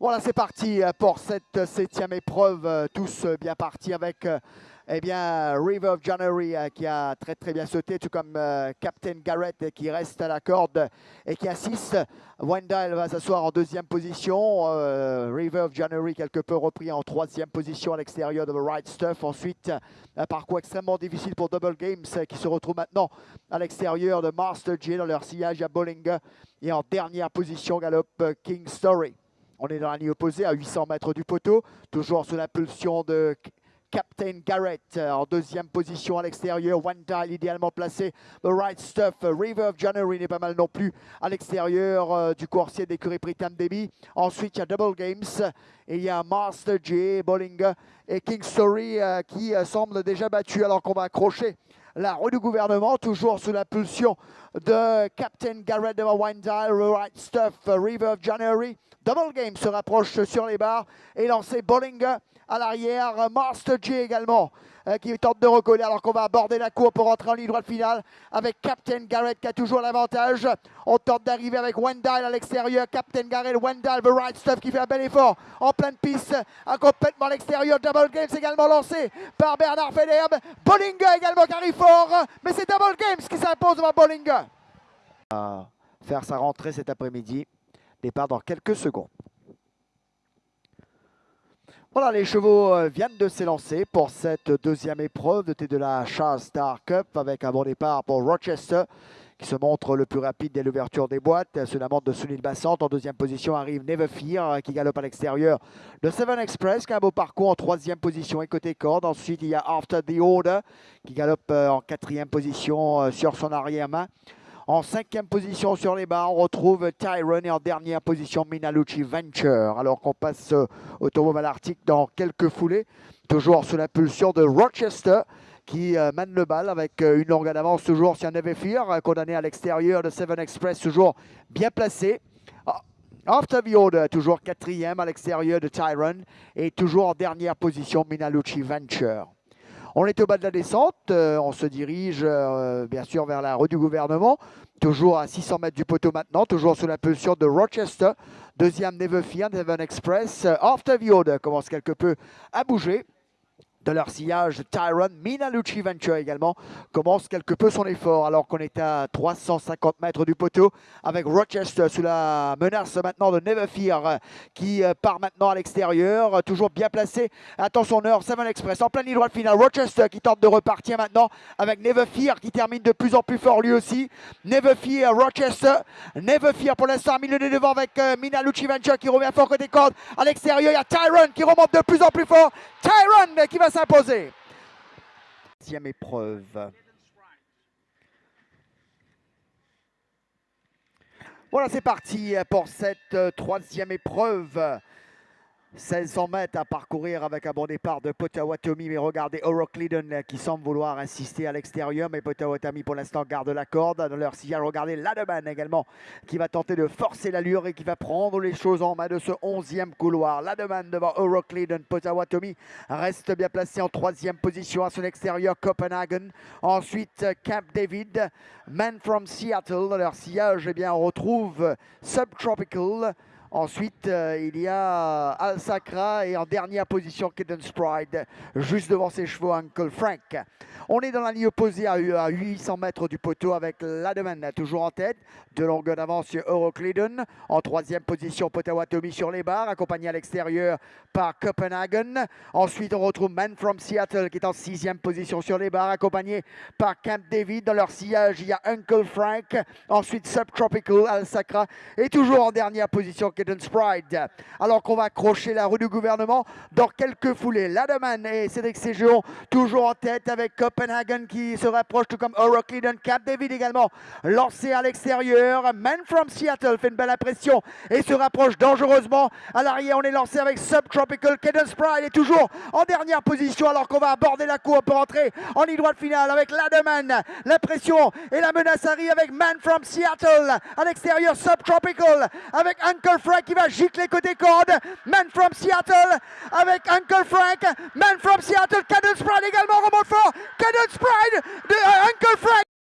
Voilà, c'est parti pour cette septième épreuve. Tous bien partis avec eh bien, River of January qui a très très bien sauté, tout comme Captain Garrett qui reste à la corde et qui assiste. Wendell va s'asseoir en deuxième position. River of January quelque peu repris en troisième position à l'extérieur de The Right Stuff. Ensuite, un parcours extrêmement difficile pour Double Games qui se retrouve maintenant à l'extérieur de Master J dans leur sillage à Bowling. Et en dernière position, galope King Story. On est dans la ligne opposée à 800 mètres du poteau, toujours sous l'impulsion de Captain Garrett euh, en deuxième position à l'extérieur. One Dial idéalement placé. The Right Stuff. River of January n'est pas mal non plus à l'extérieur euh, du coursier d'écurie Pritam Debbie. Ensuite, il y a Double Games et il y a Master J, Bollinger et King Story euh, qui semble déjà battu alors qu'on va accrocher la roue du gouvernement, toujours sous l'impulsion de Captain Garrett de Windale, Right Stuff, River of January. Double Game se rapproche sur les barres et lancé Bollinger à l'arrière. Master J également euh, qui tente de recoller alors qu'on va aborder la cour pour rentrer en ligne droite finale avec Captain Garrett qui a toujours l'avantage. On tente d'arriver avec Wendell à l'extérieur. Captain Garrett, Wendell, The Right Stuff qui fait un bel effort en pleine piste, à complètement à l'extérieur. Double Games également lancé par Bernard Federbe. Bollinger également qui arrive fort, mais c'est Double Games qui s'impose devant Bollinger. faire sa rentrée cet après-midi. Départ dans quelques secondes. Voilà, les chevaux euh, viennent de s'élancer pour cette deuxième épreuve de la Charles Star Cup avec un bon départ pour Rochester qui se montre le plus rapide dès l'ouverture des boîtes. Sous la montre de Sunil Bassant. En deuxième position arrive Never Fear qui galope à l'extérieur de Seven Express qui a un beau parcours en troisième position et côté corde. Ensuite, il y a After the Order qui galope euh, en quatrième position euh, sur son arrière-main. En cinquième position sur les barres, on retrouve Tyron et en dernière position Minalucci Venture. Alors qu'on passe au Automobile Arctic dans quelques foulées, toujours sous l'impulsion de Rochester qui euh, mène le bal avec euh, une longue d'avance toujours sur Never Fear, condamné à l'extérieur de Seven Express, toujours bien placé. Ah, After the Order, toujours quatrième à l'extérieur de Tyron et toujours en dernière position Minalucci Venture. On est au bas de la descente, euh, on se dirige euh, bien sûr vers la rue du gouvernement, toujours à 600 mètres du poteau maintenant, toujours sous l'impulsion de Rochester. Deuxième Never Fear, Devon Express. After the commence quelque peu à bouger de leur sillage. Tyron Minalucci Venture également commence quelque peu son effort alors qu'on est à 350 mètres du poteau avec Rochester sous la menace maintenant de Never Fear qui euh, part maintenant à l'extérieur, toujours bien placé. Attention heure, Seven Express en pleine ligne droite finale. Rochester qui tente de repartir maintenant avec Never Fear qui termine de plus en plus fort lui aussi. Never Fear, Rochester, Never Fear pour l'instant milieu de devant avec euh, Minalucci Venture qui revient fort côté corde. À l'extérieur, il y a Tyron qui remonte de plus en plus fort. Tyron qui va s'imposer? Deuxième épreuve. Voilà, c'est parti pour cette euh, troisième épreuve. 1600 mètres à parcourir avec un bon départ de Potawatomi. Mais regardez Oroclidon qui semble vouloir insister à l'extérieur. Mais Potawatomi pour l'instant garde la corde dans leur sillage. Regardez Lademan également qui va tenter de forcer l'allure et qui va prendre les choses en main de ce 11e couloir. Lademan devant Oroclidon. Potawatomi reste bien placé en troisième position à son extérieur. Copenhagen. Ensuite Camp David. Man from Seattle. Dans leur sillage, eh bien, on retrouve Subtropical. Ensuite, euh, il y a Al Sacra et en dernière position, Cadence Pride, juste devant ses chevaux, Uncle Frank. On est dans la ligne opposée à 800 mètres du poteau avec Lademan toujours en tête. De longueur d'avance sur Euroclidon. En troisième position, Potawatomi sur les barres, accompagné à l'extérieur par Copenhagen. Ensuite, on retrouve Man from Seattle qui est en sixième position sur les barres, accompagné par Camp David. Dans leur sillage, il y a Uncle Frank. Ensuite, Subtropical, Al Sacra. Et toujours en dernière position, Alors qu'on va accrocher la rue du gouvernement dans quelques foulées. Lademan et Cédric Séjeon toujours en tête avec Copenhagen qui se rapproche, tout comme O'Rourke Cap David également, lancé à l'extérieur. Man from Seattle fait une belle impression et se rapproche dangereusement. À l'arrière, on est lancé avec Subtropical. Cadence Pride est toujours en dernière position alors qu'on va aborder la cour pour entrer en ligne droite finale avec Lademan. La pression et la menace arrive avec Man from Seattle. À l'extérieur, Subtropical avec Uncle Frank qui va gicler côté corde. Man from Seattle avec Uncle Frank. Man from Seattle. Cadence Pride également remonte fort. Cadence Pride de Uncle Frank.